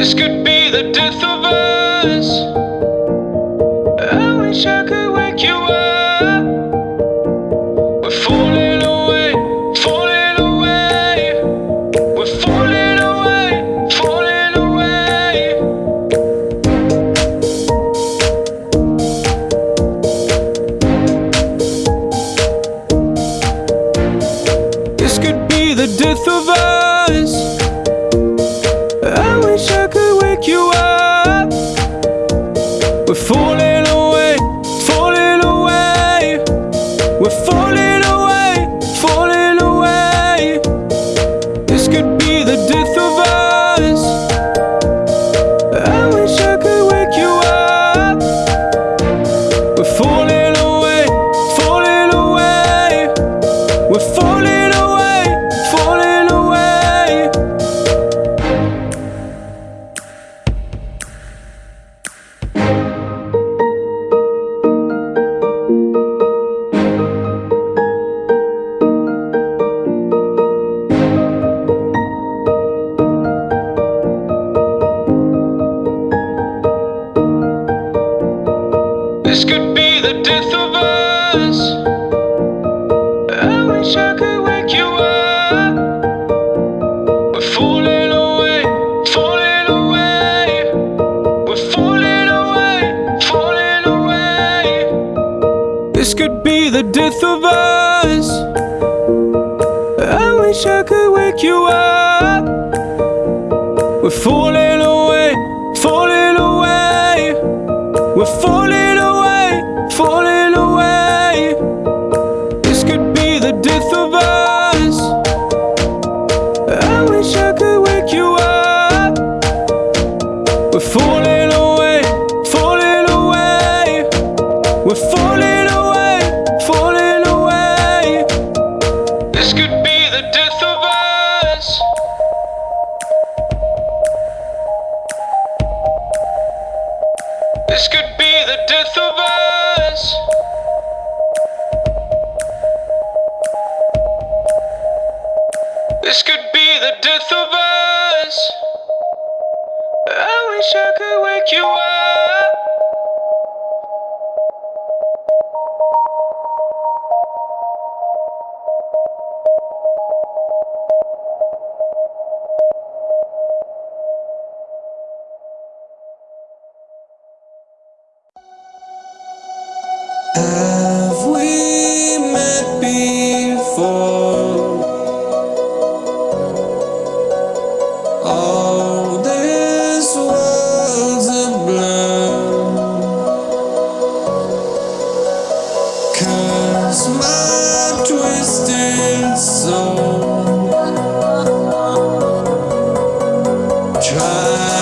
This could be the death of us. I wish I could wake you up.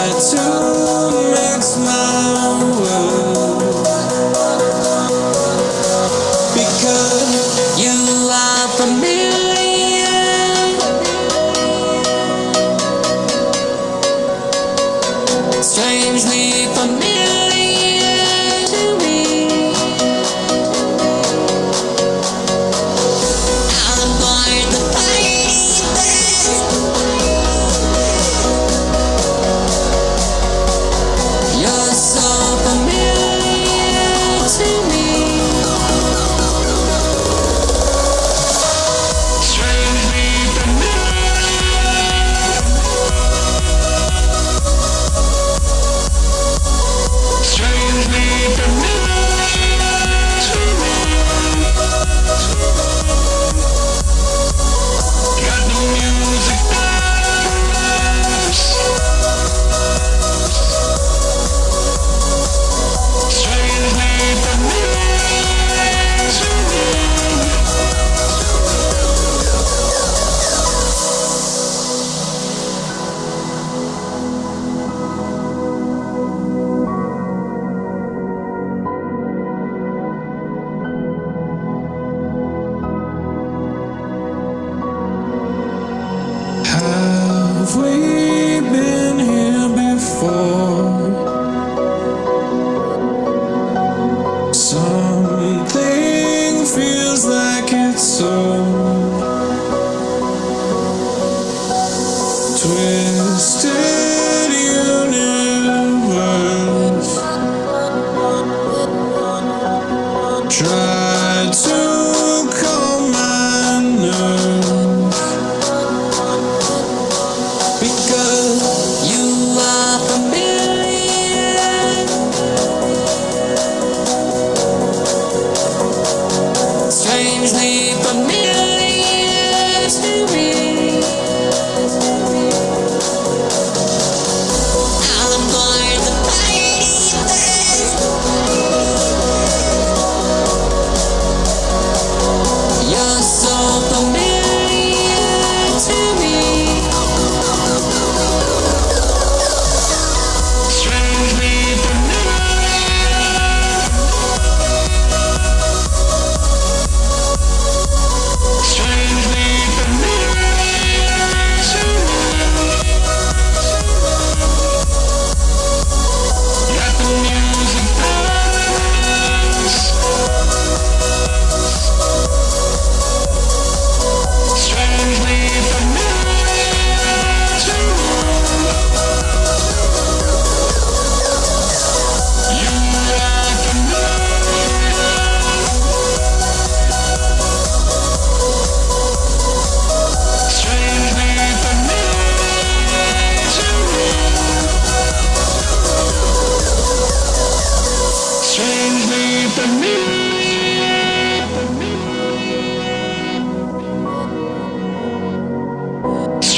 To make my world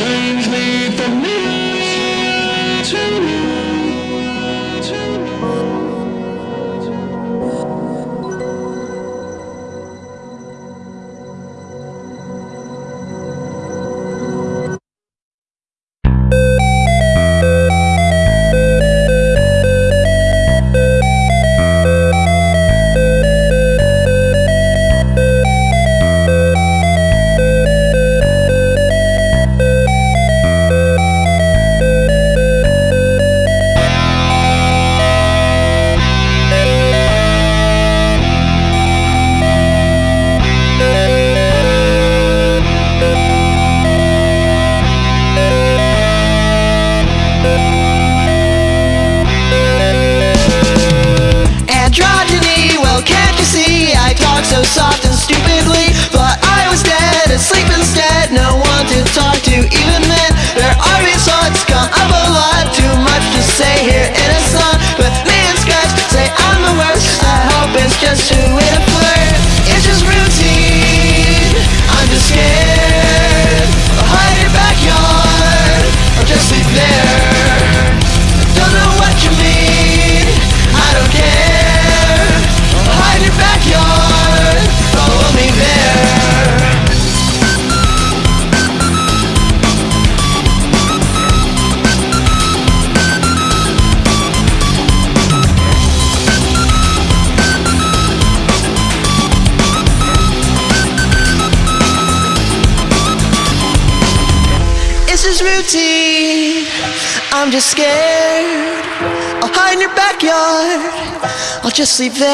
Strangely familiar to receive them.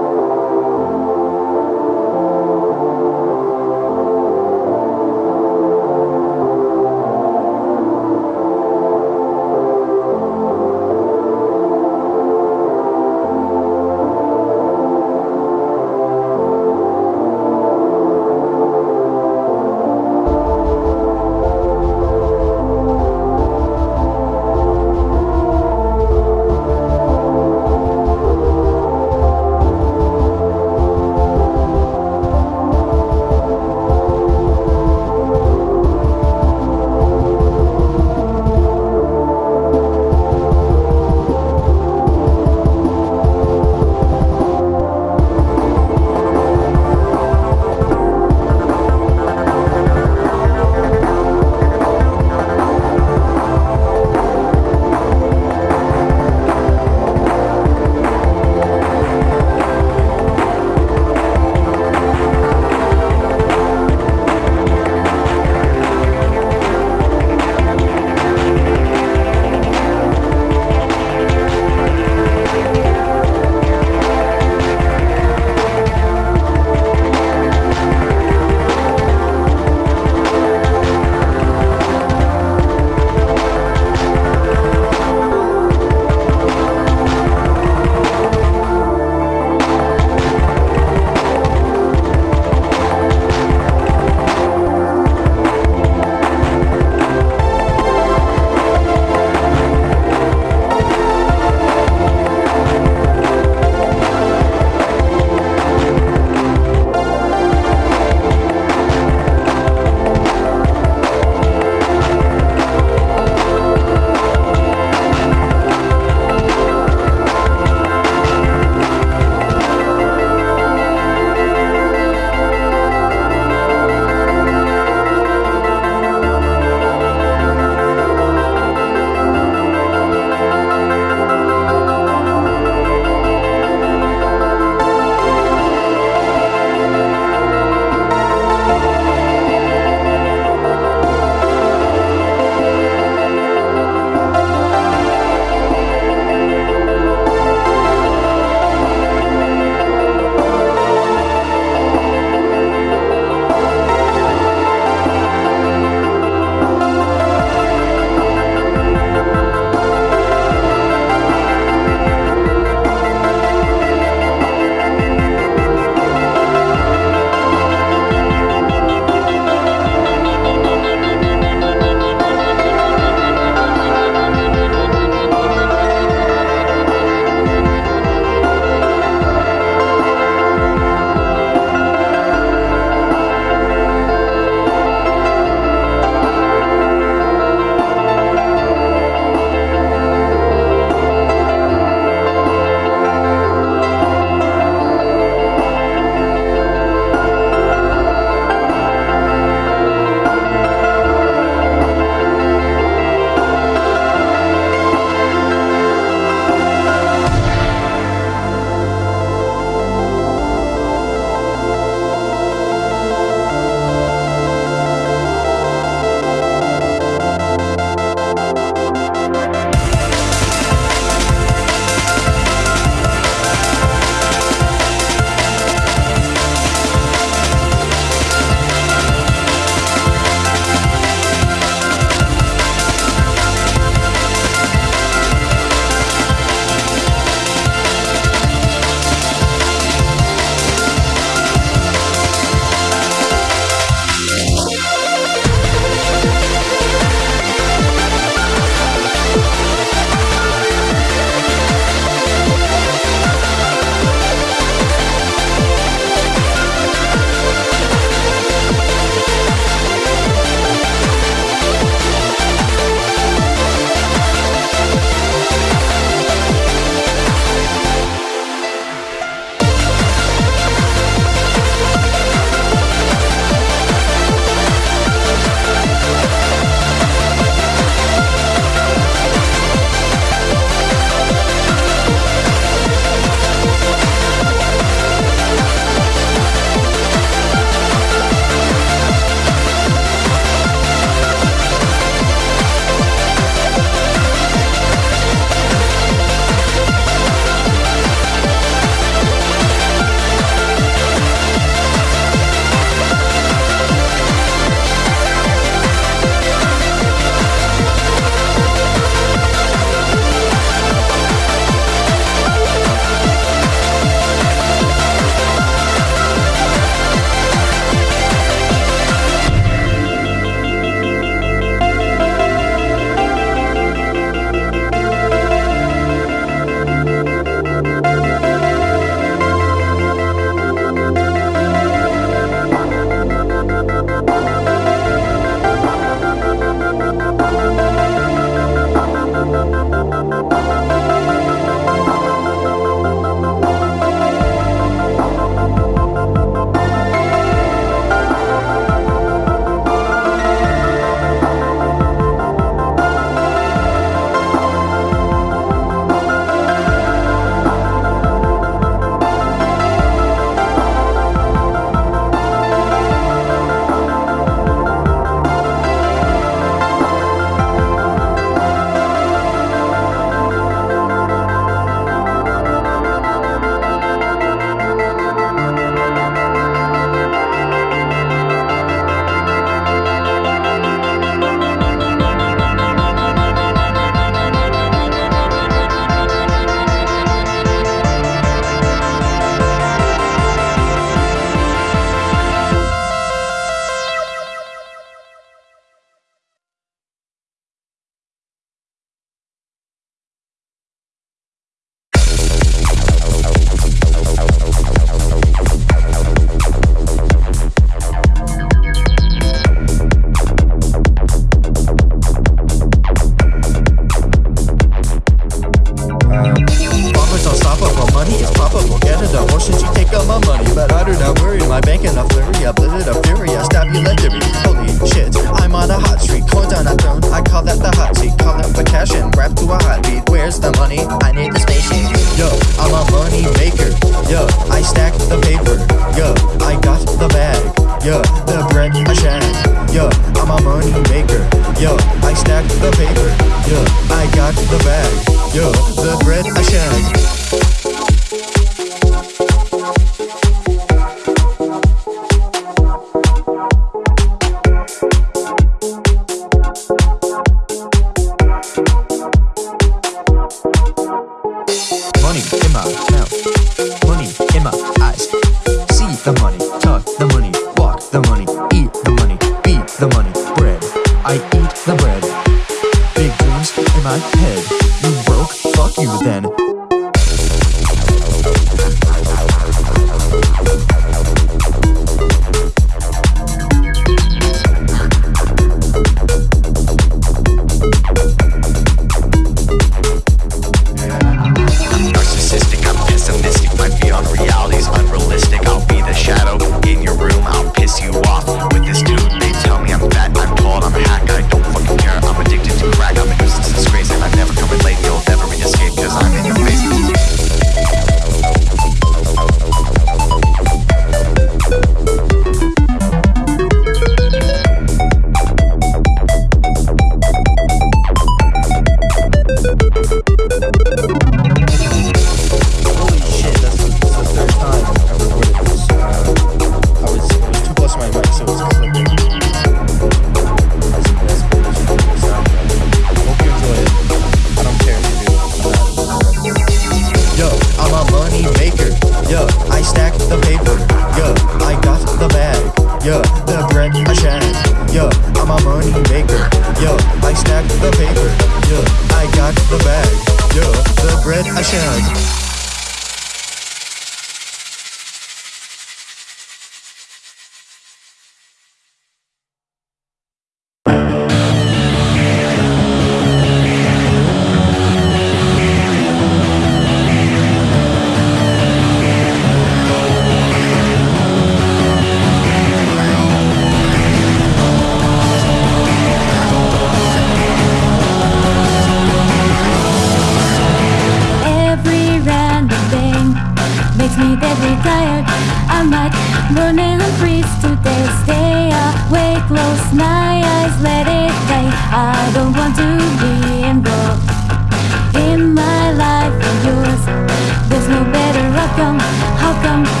Come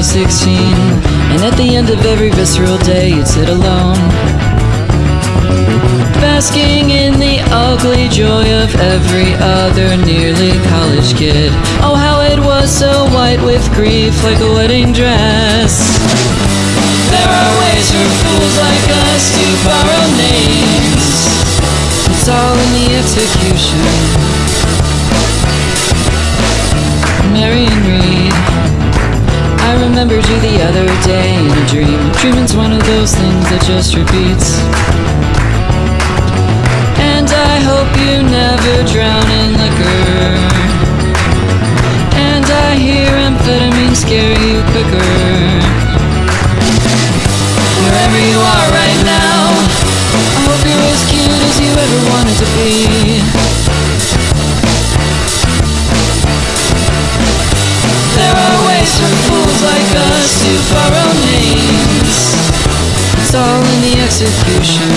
both 16. And at the end of every visceral day, you'd sit alone. Basking in the ugly joy of every other nearly college kid. Oh, how it was so white with grief, like a wedding dress. There are ways for fools like us to borrow names. It's all in the execution. Remembered you the other day in a dream. Dreaming's one of those things that just repeats. And I hope you never drown in liquor. And I hear amphetamine scare you quicker. Wherever you are right now, I hope you're as cute as you ever wanted to be. Us to borrow names. It's all in the execution.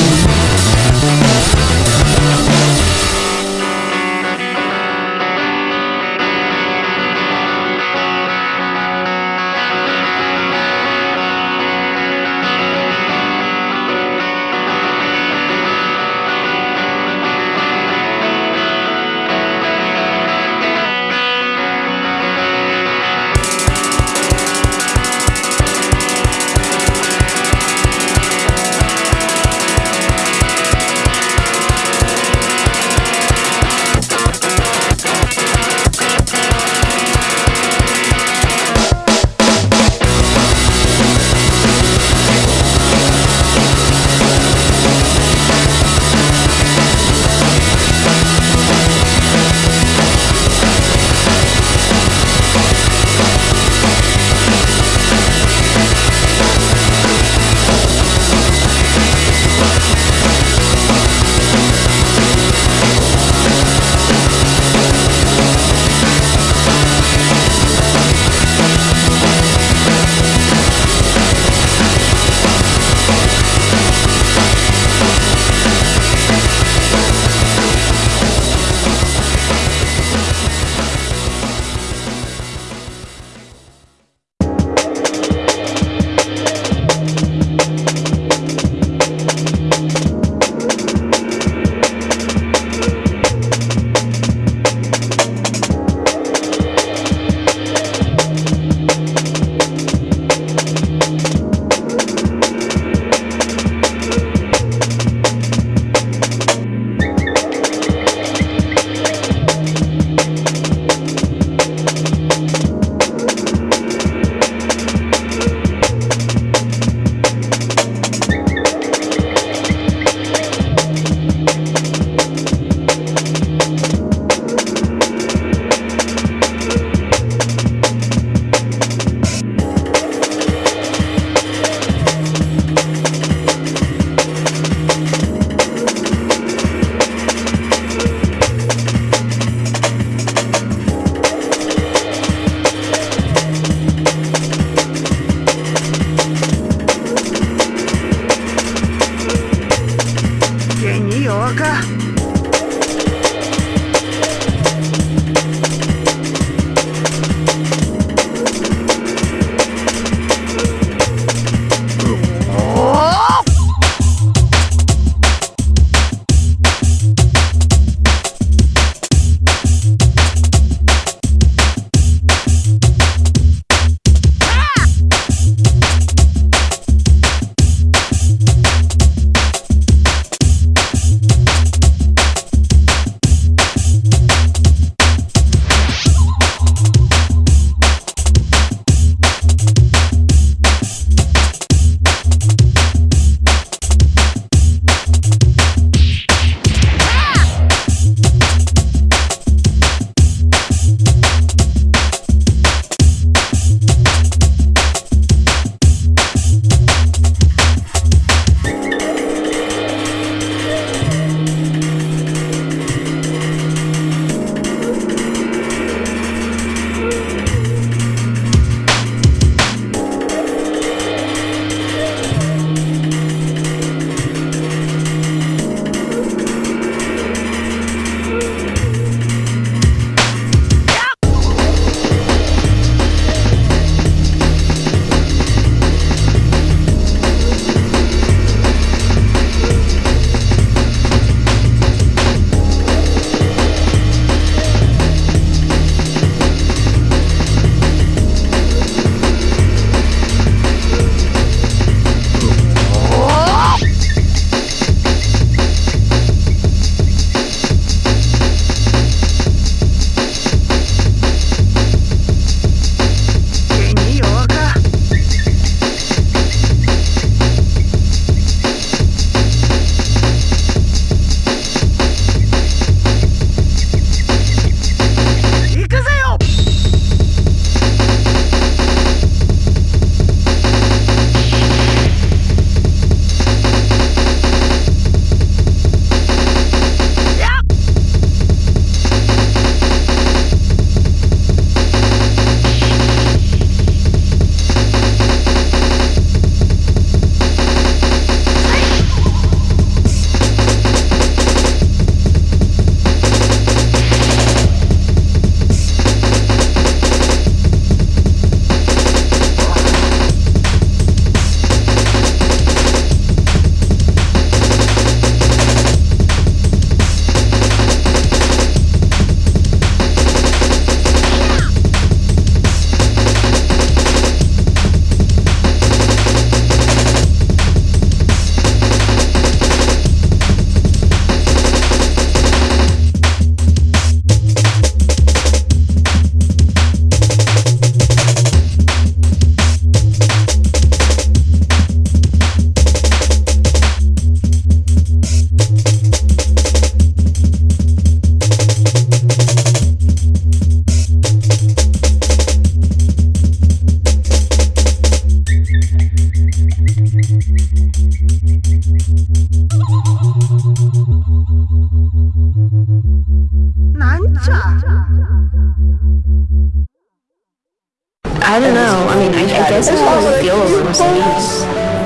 Guess that's how I mean, I, I guess I would feel over Mercedes.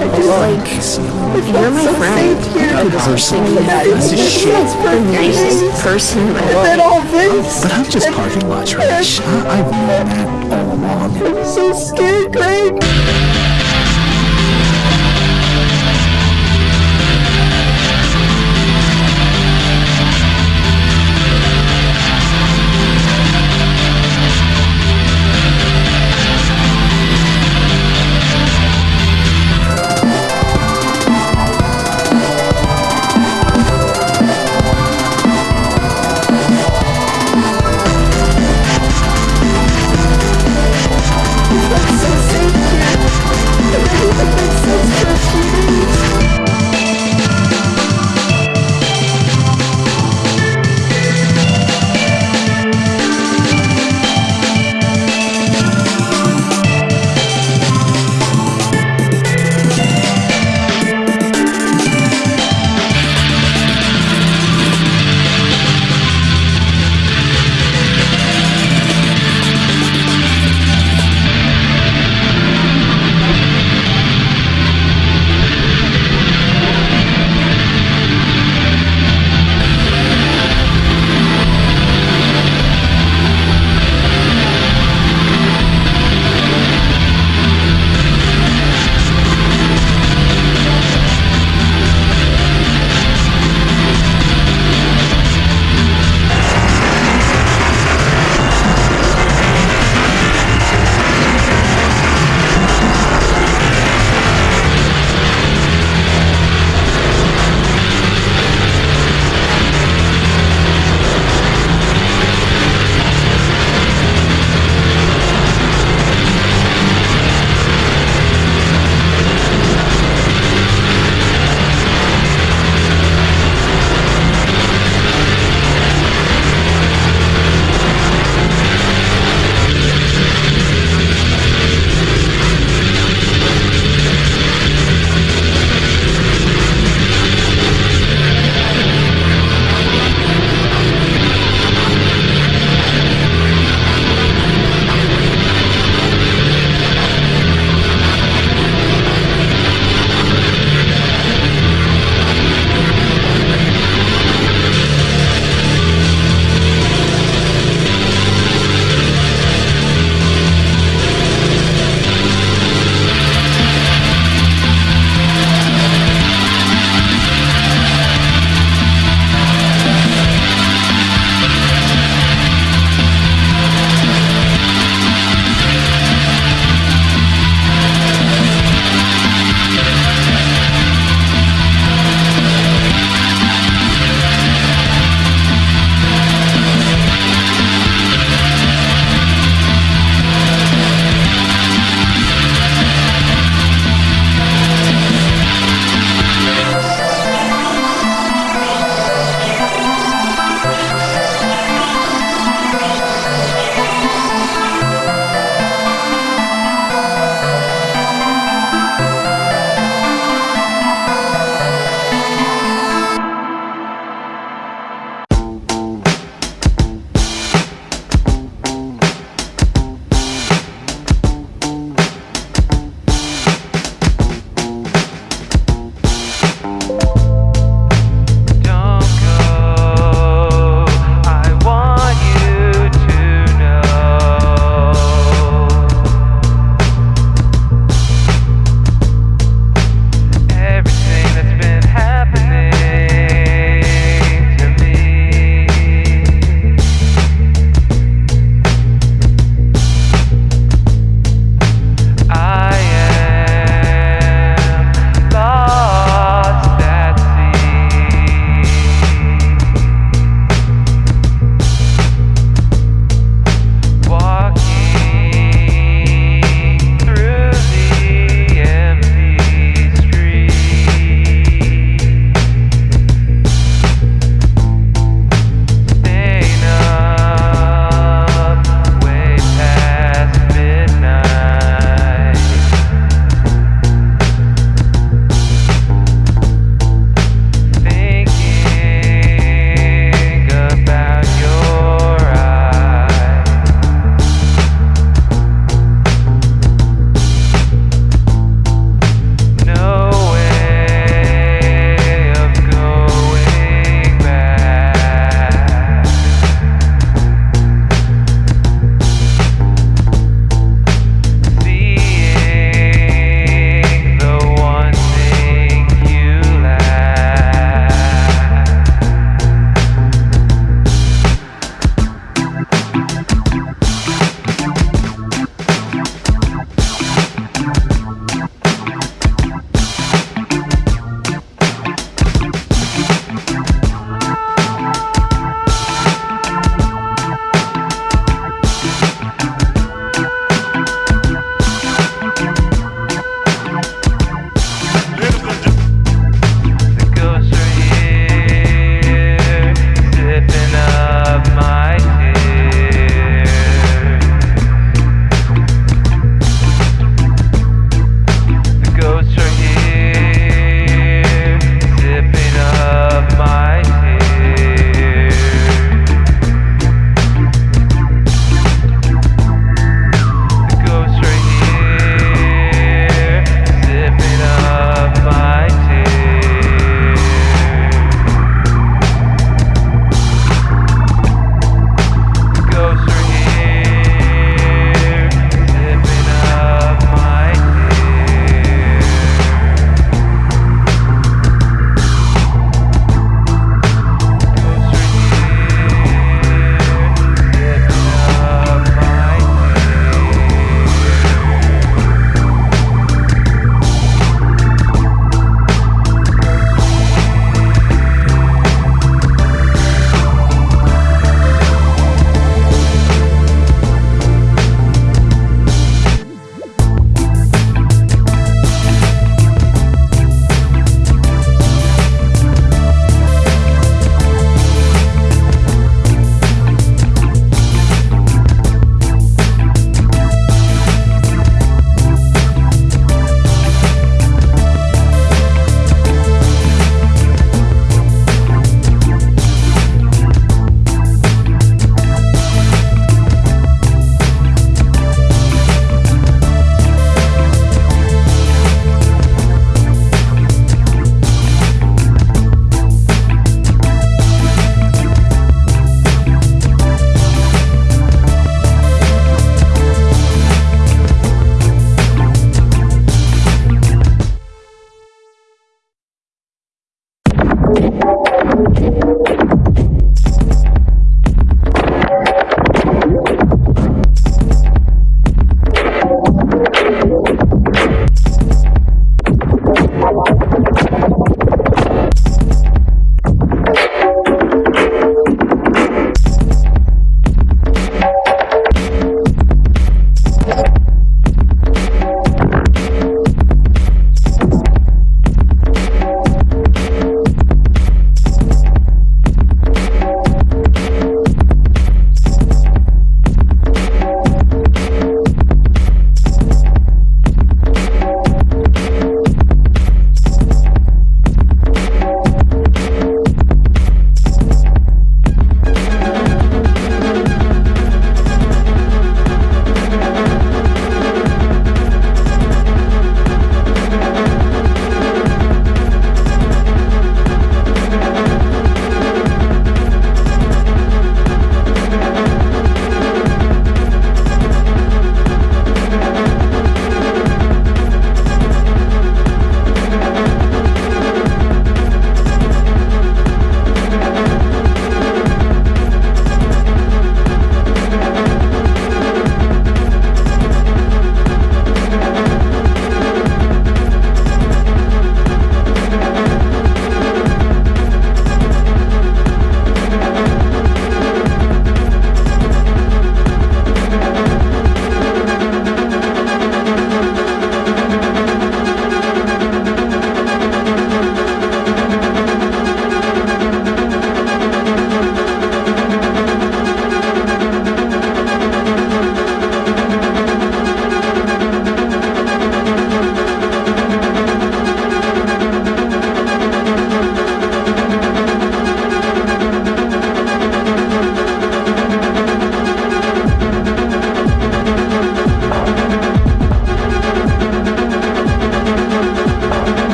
Like, if you're my friend. Good person. Piece of shit. The nicest person in my life. But I'm just parking lot trash. I, I've known that all along. I'm so scared, Greg.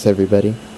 Thanks, everybody.